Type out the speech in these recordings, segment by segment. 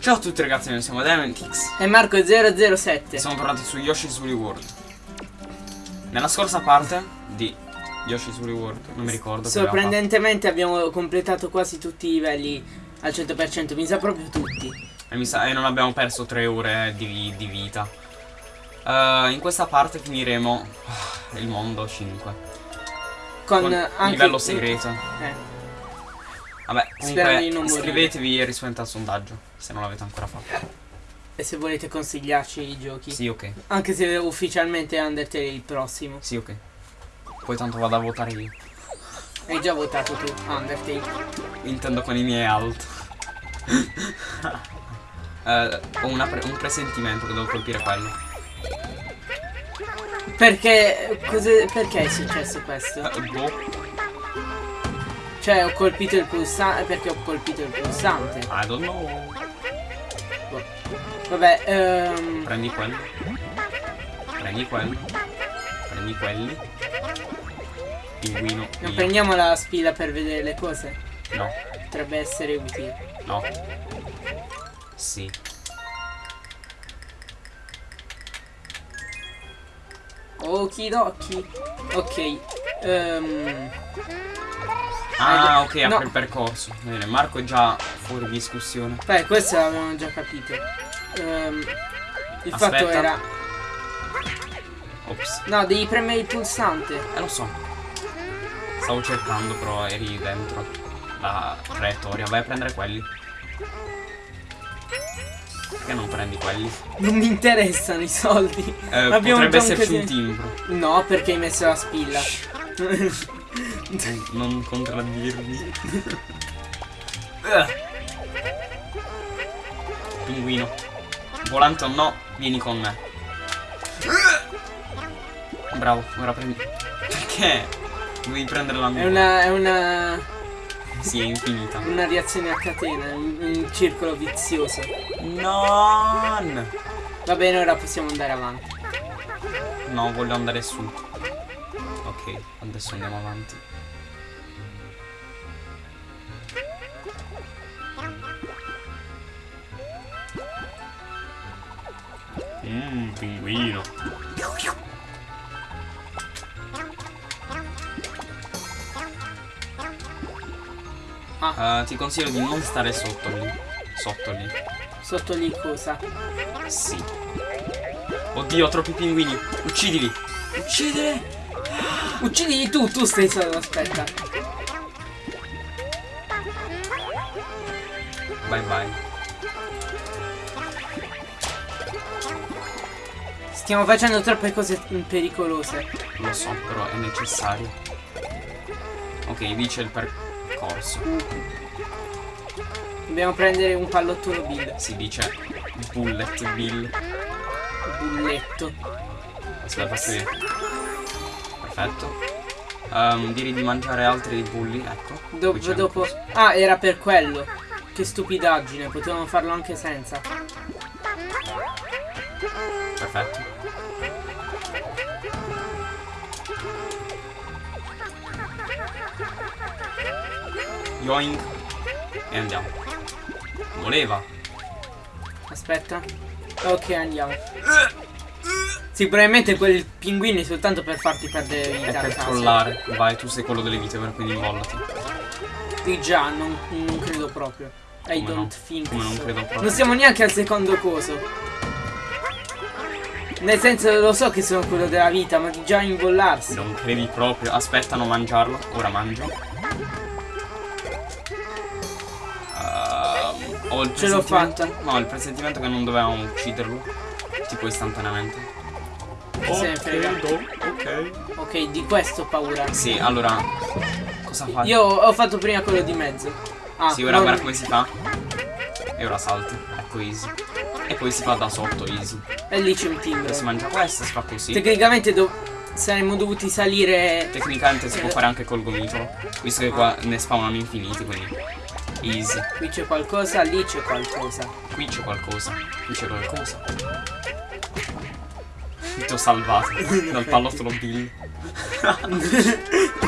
Ciao a tutti ragazzi, noi siamo Dementix E Marco007 e siamo tornati su Yoshi's Woolly World. Nella scorsa parte di Yoshi's Woolly World, non mi ricordo. Sorprendentemente abbiamo completato quasi tutti i livelli al 100%, mi sa proprio tutti. E, mi sa- e non abbiamo perso tre ore di, di vita. Eh, in questa parte finiremo ah, il mondo 5. Con, Con anche livello segreto. Eh, Vabbè, Sperando di non comunque iscrivetevi e rispondete al sondaggio, se non l'avete ancora fatto. e se volete consigliarci i giochi Sì, ok. Anche se ufficialmente Undertale è il prossimo Sì, ok. Poi tanto vado a votare io. Hai già votato tu Undertale Intendo con i miei alt. Eh, ho pre- un presentimento che devo colpire quello. Perché cos'è- Perché è successo questo? Eh, boh, Cioè ho colpito il pulsante Perché ho colpito il pulsante I don't know. Vabbè ehm, Prendi quello. Prendi quello. Prendi quelli. Pinguino. Non io. prendiamo la spilla per vedere le cose No, Potrebbe essere utile no. Sì. Okidoki Ok ehm, Ah, ok, già- apre no. il percorso. Bene, Marco è già fuori discussione. Beh questo l'avevamo già capito Ehm, Il Aspetta. fatto era Ops. No devi premere il pulsante Eh, lo so. Stavo cercando, però eri dentro la traiettoria. Vai a prendere quelli. Perché non prendi quelli? Non mi interessano i soldi Eh, Abbiamo potrebbe esserci un timbro. No perché hai messo la spilla Non- contraddirmi. Eh. Pinguino. Volante o no, vieni con me. Bravo, ora prendi. Perché? Devi prendere la mia. È una, è una, Sì, è infinita. una reazione a catena, un, un circolo vizioso. Non! Va bene, ora possiamo andare avanti. No, voglio andare su. Ok, adesso andiamo avanti. Mmm, pinguino. Ah, ti consiglio di non stare sotto lì. Sotto lì. Sotto lì cosa? Sì. Oddio, troppi pinguini. Uccidili. Uccidili. Uccidili tu, tu stai solo, aspetta. Bye bye. Stiamo facendo troppe cose pericolose. Lo so, però è necessario. Ok, lì c'è il percorso. Dobbiamo prendere un pallottolo Bill. Si dice Bullet Bill. Bulletto. Aspetta, faccio vedere. Perfetto. Ehm, direi di mangiare altri bulli, ecco. Qui Dopo, Ah, era per quello. Che stupidaggine, potevamo farlo anche senza. Perfetto. Yoink. E andiamo. Voleva. Aspetta. Ok, andiamo. Sì, probabilmente quel pinguino è soltanto per farti perdere È vita. a per trollare. Vai, tu sei quello delle vite, quindi invollati. Di già, non, non credo proprio. I Come don't no? think Come non so. credo proprio. Non siamo neanche al secondo coso. Nel senso lo so che sono quello della vita, ma di già invollarsi. Non credi proprio. Aspettano mangiarlo. Ora mangio. Ho il Ce l'ho fatta. No, il presentimento che non dovevamo ucciderlo. Tipo istantaneamente. Chi se ne frega. Ok. Ok, di questo ho paura. Sì, allora. Cosa fai? Io ho fatto prima quello di mezzo. Ah, Sì, ora non- guarda come si fa. E ora salti. Ecco easy. E poi si fa da sotto easy. E lì c'è un timbro. Si mangia questo, si fa così. Tecnicamente do- saremmo dovuti salire. Tecnicamente si può Eh. fare anche col gomitolo. Visto che qua ne spawnano infiniti, quindi. Easy. Qui c'è qualcosa, lì c'è qualcosa. Qui c'è qualcosa. Qui c'è qualcosa. Ti ho salvato dal pallottolo Bill.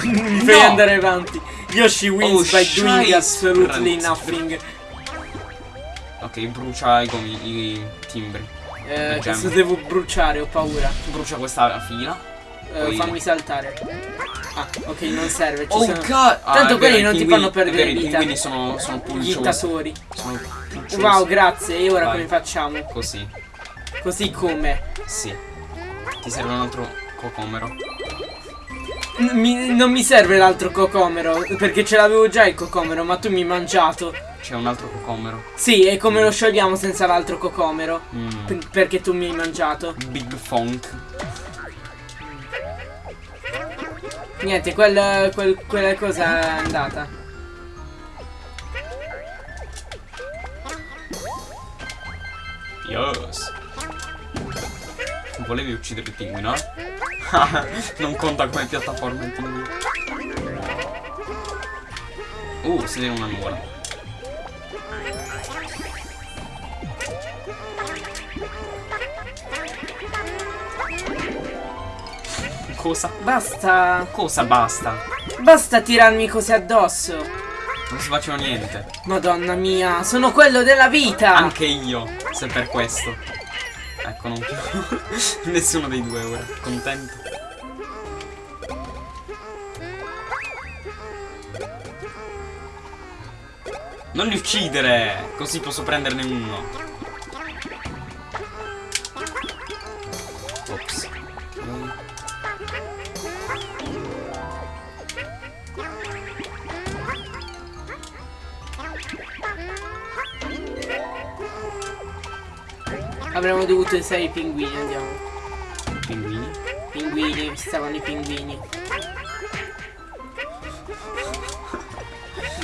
Mi fai No! andare avanti. Yoshi wins Oh, by doing absolutely Brent. nothing. Ok, brucia i, gomi, i timbri. Eh, adesso devo bruciare, ho paura. Brucia questa fila. Poi- fammi saltare. Ah, ok, non serve. Ci Oh sono god! Ah, Tanto è quelli non ti fanno perdere vita. I pinguini sono, sono intasori. Sono pulciosi. Wow, grazie. E ora Vai. come facciamo? Così. Così come? Sì. Ti serve un altro cocomero. N- mi- non mi serve l'altro cocomero. Perché ce l'avevo già il cocomero, ma tu mi hai mangiato. C'è un altro cocomero. Sì, e come lo sciogliamo senza l'altro cocomero? Mm. Per- perché tu mi hai mangiato. Big Funk. Niente, quel, quel- quella cosa è andata. Yes. Volevi uccidere il pinguino, non conta come piattaforma il pinguino. Uh, siete in una nuvola. Cosa? Basta. Cosa basta? Basta tirarmi cose addosso. Non si faceva niente. Madonna mia, sono quello della vita. Anche io, se per questo. Ecco, non più. Nessuno dei due ora. Contento. Non li uccidere! Così posso prenderne uno. Avremmo dovuto usare i pinguini, andiamo. Pinguini. Pinguini, stavano i pinguini.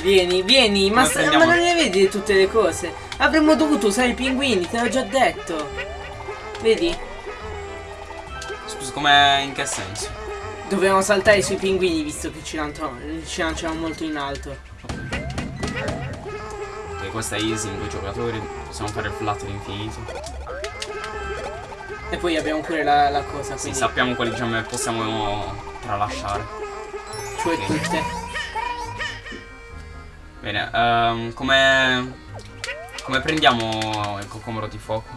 Vieni, vieni, ma, ma non ne vedi tutte le cose? Avremmo dovuto usare i pinguini, te l'ho già detto. Vedi? Scusa, come in che senso? Dovevamo saltare sui pinguini visto che ci, lanciamo- ci lanciamo molto in alto. Ok, questa è easy in due giocatori. Possiamo fare il flat all'infinito. E poi abbiamo pure la, la cosa, Sì, quindi sappiamo quali gemme possiamo tralasciare. cioè ok. tutte. Bene, ehm, come... Come prendiamo il cocomero di fuoco?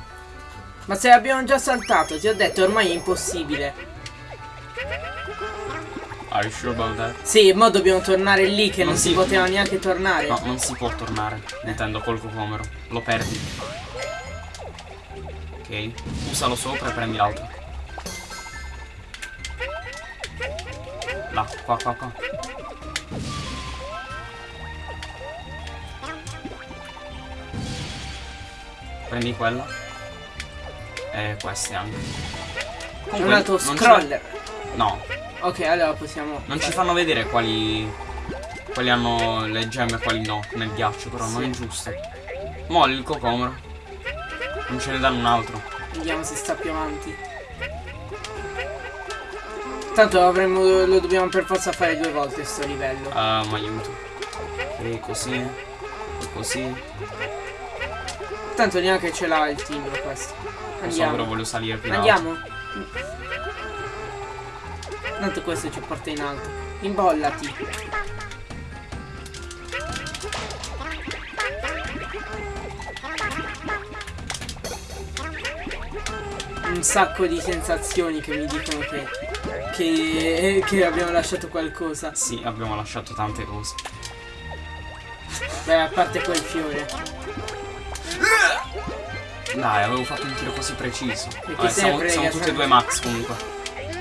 Ma se abbiamo già saltato, ti ho detto ormai è impossibile. Are you sure about that? Sì, mo dobbiamo tornare lì che non, Non si si- poteva neanche tornare. No, non si può tornare. Intendo col cocomero. Lo perdi. Ok. Usalo sopra e prendi l'altro. Là, qua, qua, qua. Prendi quella. E queste anche. Comunque, un altro non scroller. No, Ok, allora possiamo. non ci fanno vedere quali. Quali hanno le gemme e quali no nel ghiaccio, però non Sì. è giusto. Molli il cocomero. Non ce ne danno un altro. Vediamo se sta più avanti. Tanto avremmo. lo dobbiamo per forza fare due volte sto livello. Ah, mi aiuto. E così. E così. Tanto neanche ce l'ha il timbro questo. Non so, però Andiamo. voglio salire più. Andiamo. Tanto questo ci porta in alto. Imbollati. Un sacco di sensazioni che mi dicono che, che, che abbiamo lasciato qualcosa. Sì, abbiamo lasciato tante cose. Beh, a parte quel fiore. Dai, avevo fatto un tiro così preciso. Vabbè, siamo, siamo tutti e due max comunque.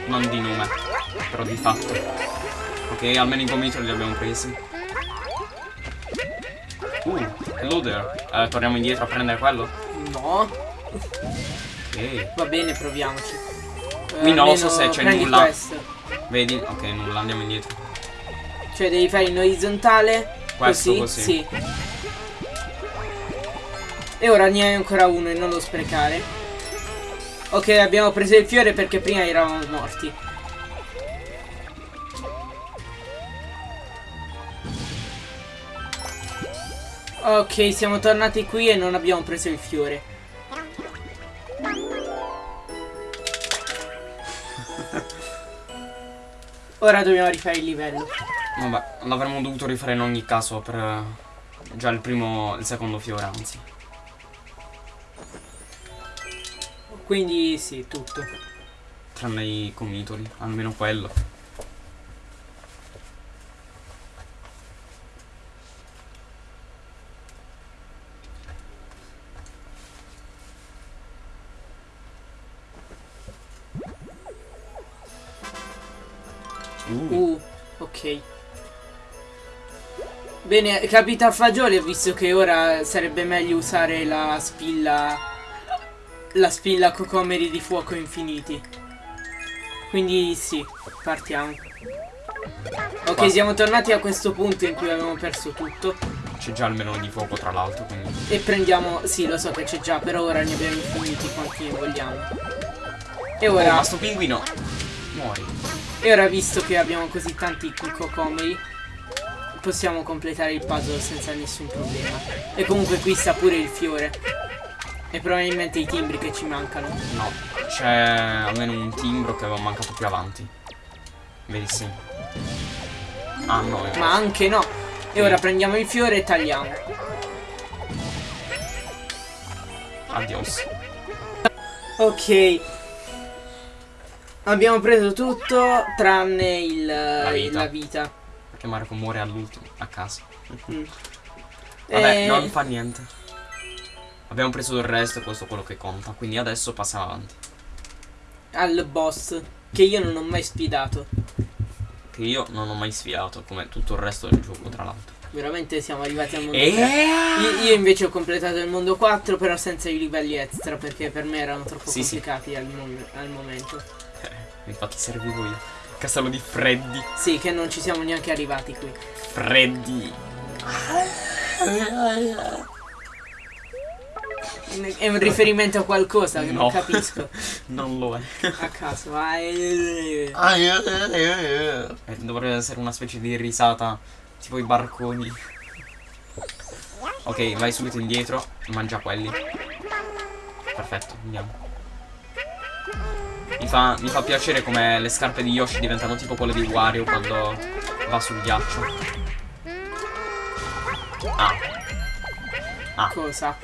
Non di nome. Però di fatto. Ok, almeno i gomitoli li abbiamo presi. Uh, hello there. Eh, torniamo indietro a prendere quello? No. Ok. Va bene, proviamoci. Eh, Qui non lo so se c'è nulla. questo. Vedi? Ok, nulla, andiamo indietro. Cioè devi fare in orizzontale Questo così, così. Sì. E ora ne hai ancora uno e non lo sprecare. Ok, abbiamo preso il fiore perché prima eravamo morti. Ok, siamo tornati qui e non abbiamo preso il fiore. Ora dobbiamo rifare il livello. Vabbè, l'avremmo dovuto rifare in ogni caso per eh, già il primo, il secondo fiore, anzi. Quindi sì, tutto. Tranne i comitoli, almeno quello. Bene, capita Fagioli, ho visto che ora sarebbe meglio usare la spilla. La spilla cocomeri di fuoco infiniti. Quindi sì, partiamo. Ok, Basta. siamo tornati a questo punto in cui avevamo perso tutto. c'è già il menù di fuoco tra l'altro, quindi... E prendiamo. Sì, lo so che c'è già, però ora ne abbiamo infiniti quanti ne vogliamo. E Oh, ora. ma sto pinguino! Muori. E ora visto che abbiamo così tanti cocomeri possiamo completare il puzzle senza nessun problema. E comunque qui sta pure il fiore. E probabilmente i timbri che ci mancano. No, c'è almeno un timbro che aveva mancato più avanti. Vedi sì. Ah no, Ma anche no. E ora prendiamo il fiore e tagliamo. Adios. Ok. Abbiamo preso tutto tranne il, la vita. La vita. Perché Marco muore all'ultimo, a caso. Mm. Vabbè, Eh, non fa niente. Abbiamo preso il resto e questo è quello che conta. Quindi adesso passiamo avanti. Al boss. Che io non ho mai sfidato. Che io non ho mai sfiato, come tutto il resto del gioco, tra l'altro. Veramente siamo arrivati al mondo E 3. Io, io invece ho completato il mondo 4 però senza i livelli extra perché per me erano troppo Sì, sì. complicati Al, mom- al momento. Eh, infatti servivo io. Castello di Freddy. Sì, che non ci siamo neanche arrivati qui. Freddy. È un riferimento a qualcosa che non No. capisco. Non lo è. A caso. Eh, dovrebbe essere una specie di risata. Tipo i barconi. Ok, vai subito indietro. Mangia quelli. Perfetto, andiamo. Mi fa, mi fa piacere come le scarpe di Yoshi diventano tipo quelle di Wario quando va sul ghiaccio. Ah. Ah, Cosa?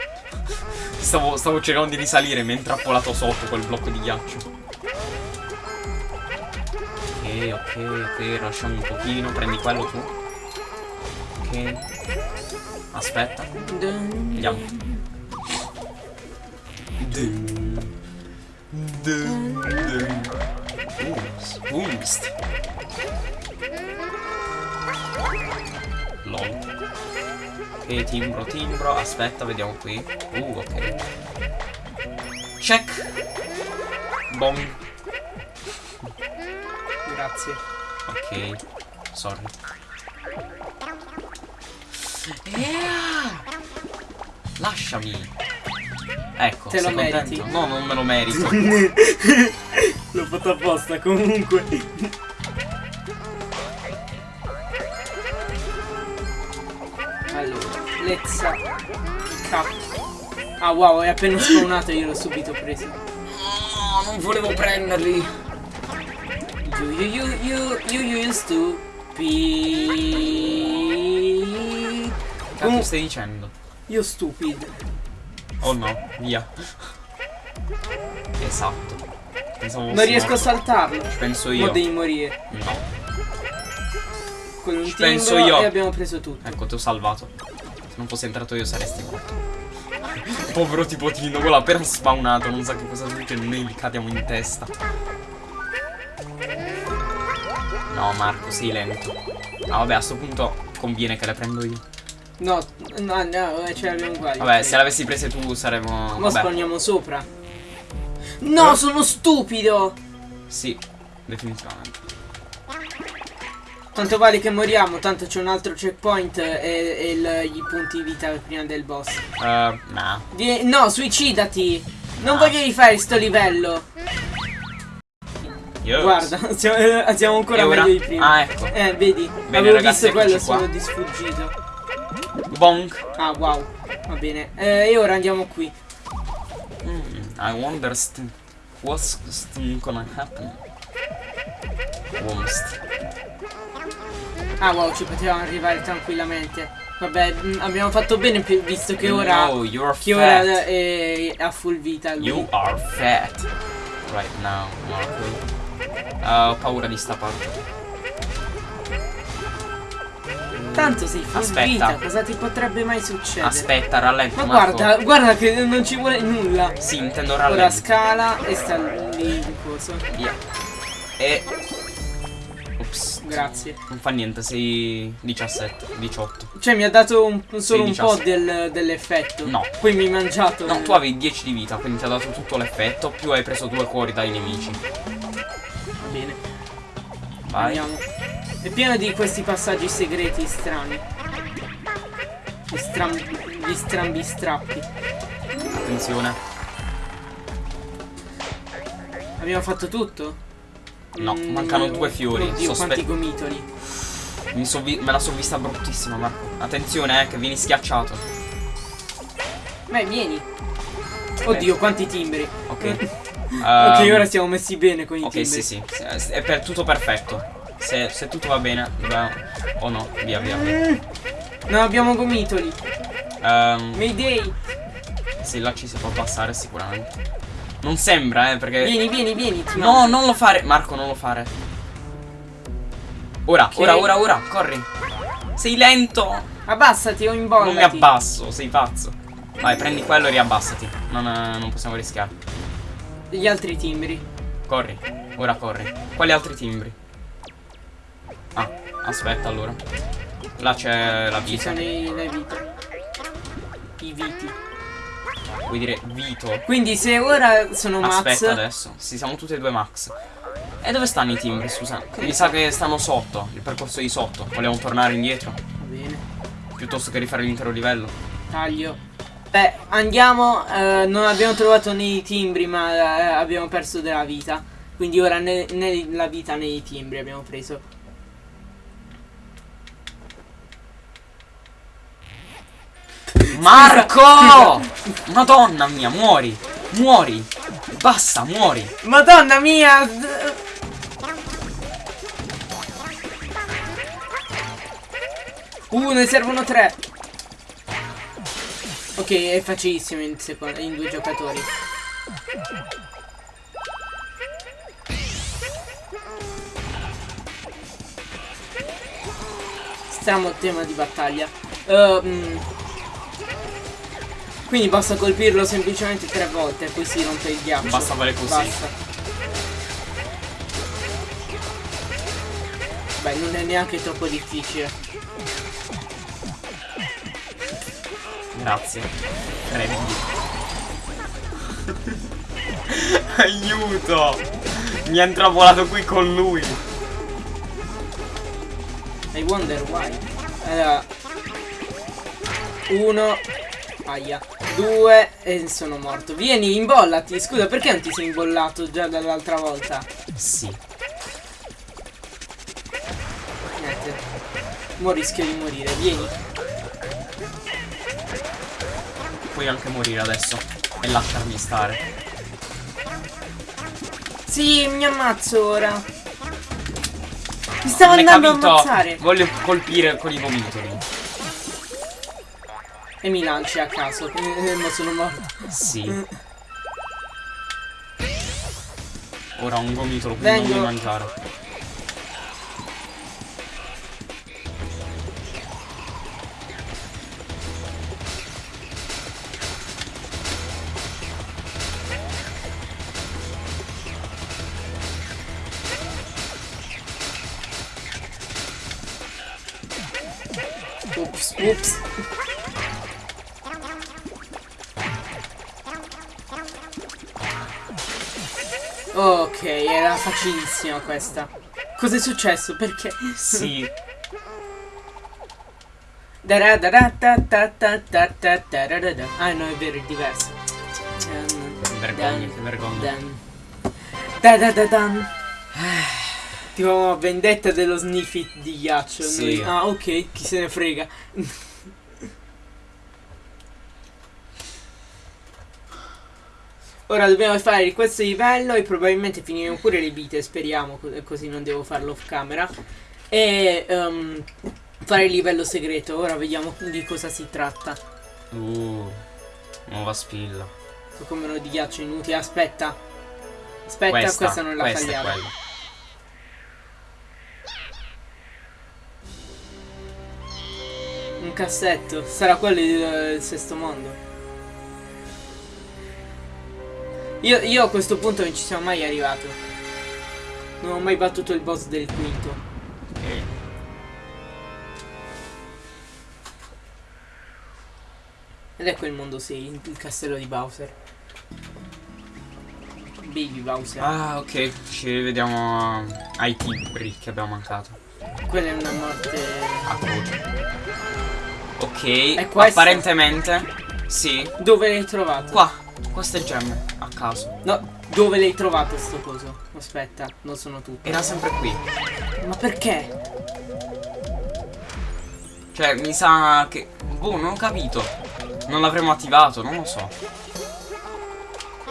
stavo, stavo cercando di risalire mi è intrappolato sotto quel blocco di ghiaccio. Ok, ok, ok, lasciamo un pochino, prendi quello tu. Ok. Aspetta, andiamo. Dun, dun. Ooms. Lol. Ok, timbro, timbro. Aspetta, vediamo qui. Uh, ok. Check. Bong. Grazie. Ok. Sorry. Yeah! Lasciami. Ecco, Te lo sei contento? meriti. No, non me lo merito. Fatto apposta comunque. Allora, let's cap. Ah wow, è appena spawnato io l'ho subito preso. No, non volevo prenderli. You you you you you used to be Cazzo Comu- stai dicendo? Io stupid. Oh no, via. Esatto. Pensavo Non riesco a morto. saltarlo. Ci penso io. devi morire. No. Con un Ci penso io. e abbiamo preso tutto. Ecco, ti ho salvato. Se non fossi entrato io saresti morto. Povero tipotino, quello appena spawnato, non sa che cosa succede, noi gli cadiamo in testa. No, Marco, sei lento. Ah, vabbè, a sto punto conviene che le prendo io. No, no, no, eh, ce l'abbiamo uguali. Vabbè, se l'avessi prese tu saremmo... Mo Vabbè, spawniamo sopra. No, Eh? sono stupido! sì, definitivamente. Tanto vale che moriamo, tanto c'è un altro checkpoint e, e il- i punti vita prima del boss. Uh, nah. Vie- no, suicidati! Non Ah. voglio rifare sto livello. Yes. Guarda, siamo, eh, siamo ancora ora? meglio di prima. Ah, ecco. Eh, vedi, Bene, avevo ragazzi, visto quello, qua. sono di sfuggito. Bonk. Ah, wow. Va bene. Eh, e ora andiamo qui. Mm, I wonder st what's st gonna happen. Wormst. Ah, wow, ci potevamo arrivare tranquillamente. Vabbè, mh, abbiamo fatto bene visto che ora. No, Che ora è a full vita lui. You are fat. Right now, Marco. Ah, ho paura di sta parte. Tanto sei full Aspetta. cosa ti potrebbe mai succedere? Aspetta, rallento. Ma Marco. guarda, guarda che non ci vuole nulla. Sì, intendo Ora rallento. scala e sta lì il coso. Via. E. Ops. Grazie. Non fa niente, sei 17, 18. Cioè mi ha dato un- solo un 16. po' del- dell'effetto. No. Poi mi hai mangiato. No, il- tu avevi 10 di vita, quindi ti ha dato tutto l'effetto, più hai preso due cuori dai nemici. Va bene. Vai. Andiamo. È pieno di questi passaggi segreti strani. Gli, stram gli strambi strappi. Attenzione. Abbiamo fatto tutto? No, Mm, mancano due fiori. Oddio, Sospe- quanti gomitoli. Vi- me la sono vista bruttissima, Marco. Attenzione, eh, che vieni schiacciato. Beh, vieni. Oddio, quanti timbri. Ok. Ok, Ehm, ora siamo messi bene con i Ok, timbri. sì, sì. sì, È per tutto perfetto. Se, se tutto va bene, dobbiamo... O no, via, via. via. Mm. Non abbiamo gomitoli. Ehm, Mayday. sì, là ci si può passare sicuramente. Non sembra, eh, perché... Vieni, vieni, vieni. No, non lo fare, Marco, non lo fare. Ora, Ok. ora, ora, ora, corri. Sei lento. Abbassati o imbollati. Non mi abbasso, sei pazzo. Vai, prendi quello e riabbassati. Non, eh, non possiamo rischiare. Gli altri timbri. Corri, ora corri. Quali altri timbri? Ah, aspetta allora. Là c'è la Ci vita. sono i, le vite. I viti. Vuoi dire Vito? Quindi se ora sono Max. Aspetta adesso. Sì, siamo tutti e due Max. E dove stanno i timbri, scusa? Mi sa che stanno sotto, il percorso di sotto. Vogliamo tornare indietro? Va bene. Piuttosto che rifare l'intero livello. Taglio. Beh, andiamo. eh, non abbiamo trovato nei timbri, ma eh, abbiamo perso della vita. Quindi ora né, né la vita né i timbri abbiamo preso. Marco! Madonna mia, muori! Muori! Basta, muori! Madonna mia! Uh, ne servono tre. Ok, è facilissimo in, in due giocatori. Stramo tema di battaglia. Ehm, quindi basta colpirlo semplicemente tre volte e poi si rompe il ghiaccio. Basta fare così. Basta. Beh, non è neanche troppo difficile. Grazie. Prendi. Aiuto! Mi è intravolato qui con lui. I wonder why. Allora. Uno. Aia. Due. E sono morto. Vieni, imbollati. Scusa, perché non ti sei imbollato già dall'altra volta? Sì. Niente. Mo rischio di morire. Vieni. Puoi anche morire adesso. E lasciarmi stare. Sì, mi ammazzo ora. Mi stavo Non andando a ammazzare. Voglio colpire con i gomitoli. E mi lanci a caso. Eh, ma sono morto. Sì. Ora ho un gomitolo, quindi non Vengo. devi mangiare. Ups, ups. era facilissima questa. Cos'è successo? Perché? Sì. Ah no, è vero, è diverso. Ehm, che vergogna, che vergogna. Da da da dan. Tipo vendetta dello sniffit di ghiaccio. Sì. Ah ok, chi se ne frega. Ora dobbiamo fare questo livello e probabilmente finiremo pure le vite, speriamo, co- così non devo farlo off camera. E ehm, fare il livello segreto. Ora vediamo di cosa si tratta. Uh, nuova spilla. Come di ghiaccio inutile. Aspetta. Aspetta, questa, questa, non la questa quella. Un cassetto. Sarà quello del sesto mondo. Io, io a questo punto non ci siamo mai arrivato. Non ho mai battuto il boss del quinto. Ok. Ed ecco il mondo 6, il castello di Bowser. Baby Bowser. Ah, ok. Ci rivediamo ai timbri che abbiamo mancato. Quella è una morte. A croce. Ok. È? Apparentemente. Sì. Dove l'hai trovato? Qua. Queste gemme. A caso. No, dove l'hai trovato sto coso? Aspetta, non sono tutte. Era sempre qui. Ma perché? Cioè, mi sa che. Boh, non ho capito. Non l'avremmo attivato, non lo so.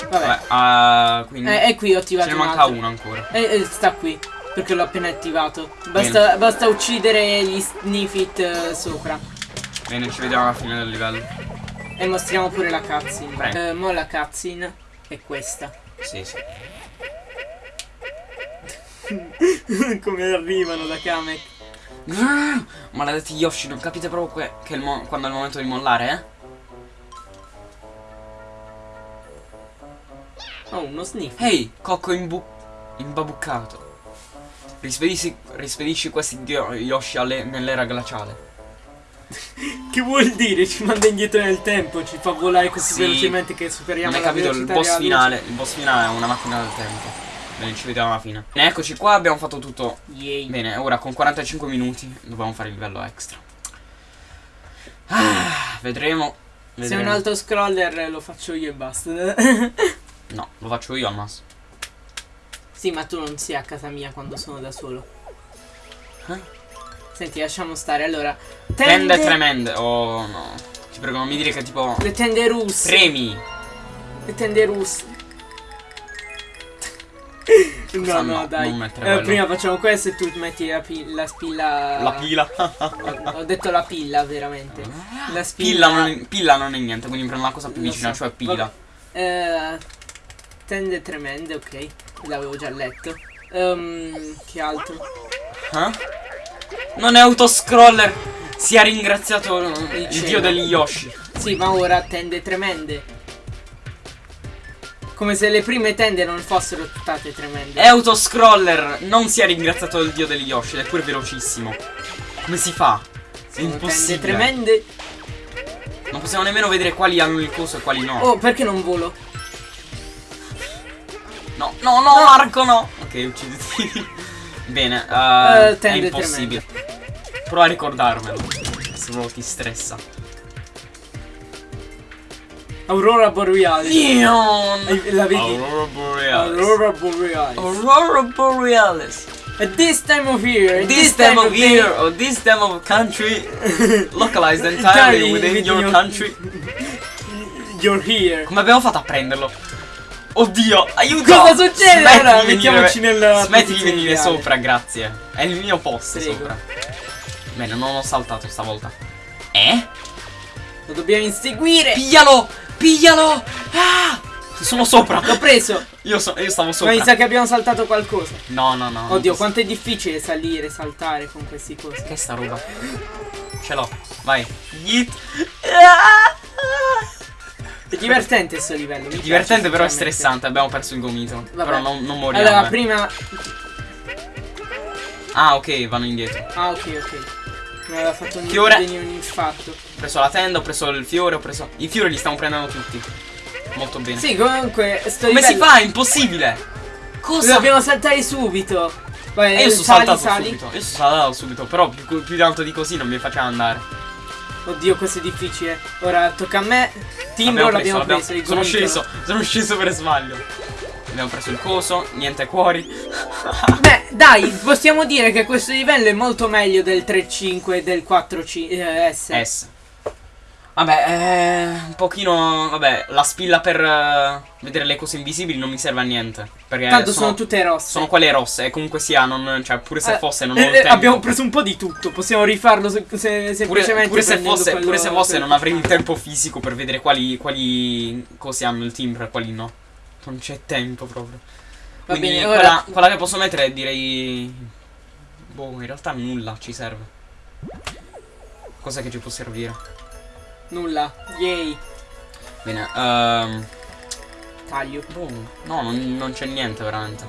Vabbè. Vabbè, ah, quindi. Eh, è qui ho Ce attivato ne un manca uno ancora. Eh, eh, sta qui. Perché l'ho appena attivato. Basta, basta uccidere gli sniffit eh, sopra. Bene, ci vediamo alla fine del livello. E mostriamo pure la cutscene. Eh, mo la cutscene è questa. Sì, sì. Come arrivano da Kamek. Maledetti Yoshi, non capite proprio che il quando è il momento di mollare, eh? Oh, uno sniff. Ehi, cocco imbu- imbabuccato. Rispedisci, rispedisci questi Yoshi nell'era glaciale. Che vuol dire? Ci manda indietro nel tempo, ci fa volare così Sì. velocemente che superiamo Non hai capito, il boss luce. finale. Il boss finale è una macchina del tempo. Bene, ci vediamo alla fine. Bene, eccoci qua, abbiamo fatto tutto. Yay. Bene, ora con 45 minuti dobbiamo fare il livello extra. Ah, vedremo. Se è vedremo. un alto scroller lo faccio io e basta. No, lo faccio io al massimo. sì, ma tu non sei a casa mia quando sono da solo. Eh? Senti, lasciamo stare. Allora, Tende tremende. Oh no. Ti prego, non mi dire che tipo. Le tende russe. Premi. Le tende russe. no, no, no, dai. Eh, prima facciamo questo e tu metti la, pi- la spilla. La pila. Ho, detto la pilla, veramente. La Pilla spilla. non, è, pilla non è niente, quindi prendo la cosa più vicina, so. cioè pila. Eh, tende tremende, ok. L'avevo già letto. Ehm, che altro? Eh? Non è autoscroller! Si è ringraziato il Il dio degli Yoshi. Sì, ma ora tende tremende. Come se le prime tende non fossero state tremende. È autoscroller! Non si è ringraziato il dio degli Yoshi, ed è pure velocissimo. Come si fa? È Sono tende impossibile. tremende. Non possiamo nemmeno vedere quali hanno il coso e quali no. Oh, perché non volo? No, no, no, Marco, no. Ok, ucciditi. Bene, eh, è tende impossibile. Prova a ricordarmelo. Se proprio ti stressa. Aurora Borealis. Neon! La vedi? Aurora Borealis. Aurora Borealis. Aurora Borealis. At this time of year. at This time of day- year or this time of country localized entirely within your country. You're here. Come abbiamo fatto a prenderlo? Oddio, aiuto! Cosa succede? Smetti Allora, mettiamoci nella Smetti di venire sopra, grazie. È il mio posto Prego. sopra. Bene, non ho saltato stavolta. Eh? Lo dobbiamo inseguire. Piglialo! Piglialo! Ah! Sono sopra! L'ho preso. Io, so- io stavo Ma sopra. mi sa che abbiamo saltato qualcosa. No, no, no. Oddio, quanto è difficile salire, saltare con questi cosi. Che sta roba? Ce l'ho. Vai. Yeet. Ah! È divertente sto livello. mi Divertente però è stressante, abbiamo perso il gomito. Vabbè. Però non, non moriamo. Allora, eh. prima. Ah, ok, vanno indietro. Ah, ok, ok. Mi aveva fatto un, Fiore. venire un infarto. Ho preso la tenda, ho preso il fiore, ho preso. I fiori li stiamo prendendo tutti. Molto bene. Sì, comunque, sto Come si livello- fa? È impossibile! Cosa? Dobbiamo saltare subito. E io sono saltato sali. subito. Io sono saltato subito, però più, più di tanto di così non mi faceva andare. Oddio, questo è difficile. Ora tocca a me. Timbro l'abbiamo preso. il sono gomito no. sceso, sono sceso per sbaglio. Abbiamo preso il coso, niente cuori. Beh, dai, possiamo dire che questo livello è molto meglio del 3.5 e del 4C eh, S. S. Vabbè, eh, un pochino. Vabbè, la spilla per eh, vedere le cose invisibili non mi serve a niente. Perché Tanto sono, sono, tutte rosse. sono quelle rosse. E comunque sia, non, cioè, pure se Eh, fosse, non eh, ho il eh, tempo. Abbiamo preso un po' di tutto. Possiamo rifarlo se, se- Pure, semplicemente. pure se prendendo fosse, quello- pure se fosse non avrei il tempo fisico per vedere quali, quali cose hanno il timbro e quali no. Non c'è tempo proprio. Va Quindi bene, quella, ora. quella che posso mettere direi. Boh, in realtà nulla ci serve. Cosa che ci può servire? Nulla. Yay. Bene, ehm. Taglio. Boh, no, non, non c'è niente veramente.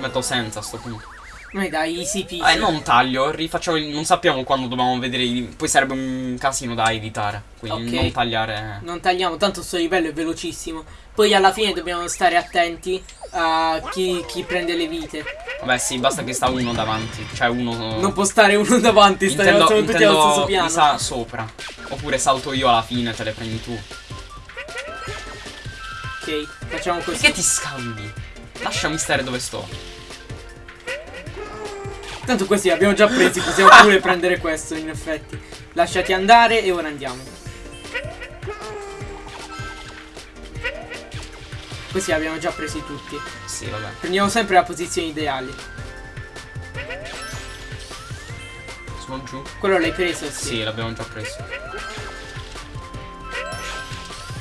Metto senza a sto punto. Ma dai, easy peasy. Eh, non taglio, rifacciamo il- Non sappiamo quando dobbiamo vedere. i- Poi sarebbe un casino da editare. Quindi Ok. non tagliare. Non tagliamo, tanto sto livello è velocissimo. Poi alla fine dobbiamo stare attenti a chi, chi prende le vite. Vabbè, sì, basta che sta uno davanti. Cioè, uno. Non può stare uno davanti, stai Intendo, tutti allo stesso piano. sa sopra. Oppure salto io alla fine, te le prendi tu. Ok, facciamo così. Perché ti scambi? Lasciami stare dove sto. Tanto questi li abbiamo già presi, possiamo pure prendere questo in effetti. Lasciati andare e ora andiamo. Questi li abbiamo già presi tutti. Sì, vabbè. Prendiamo sempre la posizione ideale. Sono giù. Quello l'hai preso? Sì, Sì. l'abbiamo già preso.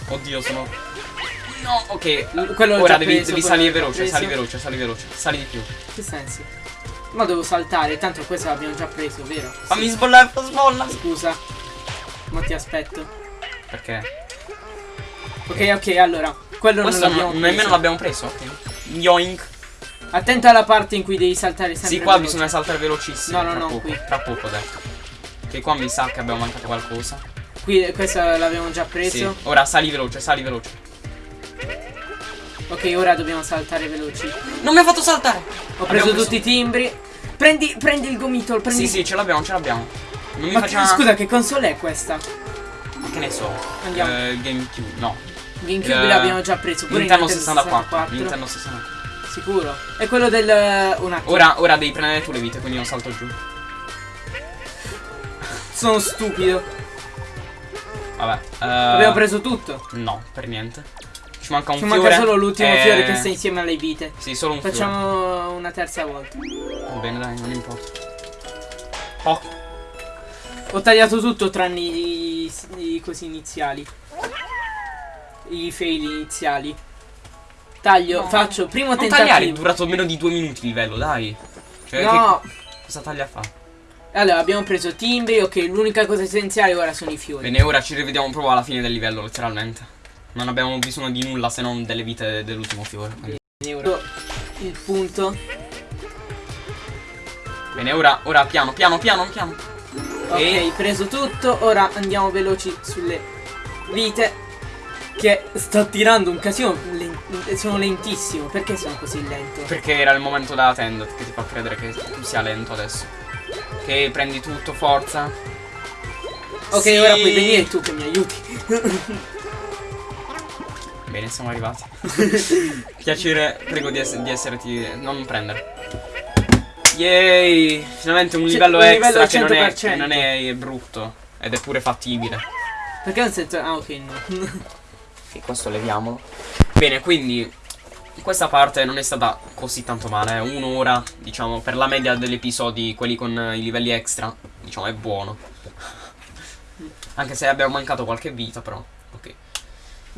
Oddio, sono. No, ok. Quello Ora devi, preso, devi salire veloce, sali veloce, sali veloce. Sali di più. Che senso? Ma devo saltare, tanto questo l'abbiamo già preso, vero? Fammi sbollare, sbolla. Scusa. Ma ti aspetto. Perché? Ok, ok, allora. Quello Questo non l'abbiamo preso. nemmeno l'abbiamo preso, ok. Yoink. Attento alla parte in cui devi saltare sempre Sì, qua veloce. bisogna saltare velocissimo. No, no, tra no, poco, qui. Tra poco, detto. Che qua mi sa che abbiamo mancato qualcosa. Qui questo l'abbiamo già Sì. preso. Ora sali veloce, sali veloce. Ok, ora dobbiamo saltare veloci. Non mi ha fatto saltare. Ho preso, preso- tutti i timbri. Prendi, prendi il gomitolo, prendi. Sì, sì, ce l'abbiamo, ce l'abbiamo. Non mi Ma faccia. scusa, che console è questa? Che ne so. Andiamo. Eh, GameCube, no. GameCube Eh, l'abbiamo già preso. Pure Nintendo Nintendo 64. Nintendo 64. Sicuro. È quello del. Un attimo. Ora, ora devi prendere tu le vite, quindi non salto giù. Sono stupido. Vabbè. eh, Abbiamo preso tutto. No, per niente. Ci manca un Ci fiore. manca solo l'ultimo eh, fiore che sta insieme alle vite. Sì, solo un fiore. Facciamo una terza volta. Va bene, dai, non importa. Oh, Ho tagliato tutto tranne i, i cosi iniziali. I fail iniziali. Taglio, No. faccio primo non tentativo. tagliare, è durato meno di due minuti il livello, dai. Cioè, No, che- cosa taglia fa? allora abbiamo preso timbri, ok, l'unica cosa essenziale ora sono i fiori. Bene, ora ci rivediamo proprio alla fine del livello, letteralmente. Non abbiamo bisogno di nulla se non delle vite dell'ultimo fiore. quindi. Bene, ora il punto. Bene, ora, ora piano, piano, piano, piano. Ok, preso tutto, ora andiamo veloci sulle vite. Che sta tirando un casino, sono lentissimo, perché sono così lento? Perché era il momento della tenda che ti fa credere che tu sia lento adesso. Che prendi tutto, forza. Ok, Sì. ora puoi venire tu che mi aiuti. Bene, siamo arrivati. Piacere, prego di, ess- di esserti. Non prendere. Yay! Finalmente un C'è livello un extra livello che, non è, 100%. che non è brutto. Ed è pure fattibile. Perché non sento... Ah, ok, no. E questo leviamolo. Bene, quindi questa parte non è stata così tanto male. eh. Un'ora, diciamo, per la media degli episodi, quelli con i livelli extra, diciamo, è buono. Anche se abbiamo mancato qualche vita, però.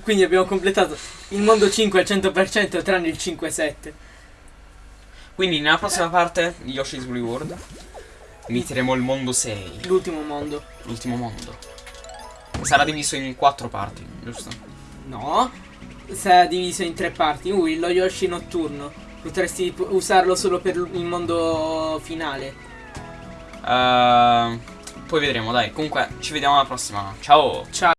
Quindi abbiamo completato il mondo 5 al 100% tranne il 5-7. Quindi nella prossima parte di Yoshi's World inizieremo il mondo 6, L'ultimo mondo. l'ultimo mondo. Sarà diviso in quattro parti, giusto? No. Sarà diviso in tre parti. Ui, lo Yoshi notturno. Potresti usarlo solo per il mondo finale. Ehm, poi vedremo, dai. Comunque, ci vediamo alla prossima. Ciao! Ciao.